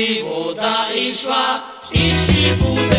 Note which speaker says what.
Speaker 1: Nibuta Ishva Ishibuta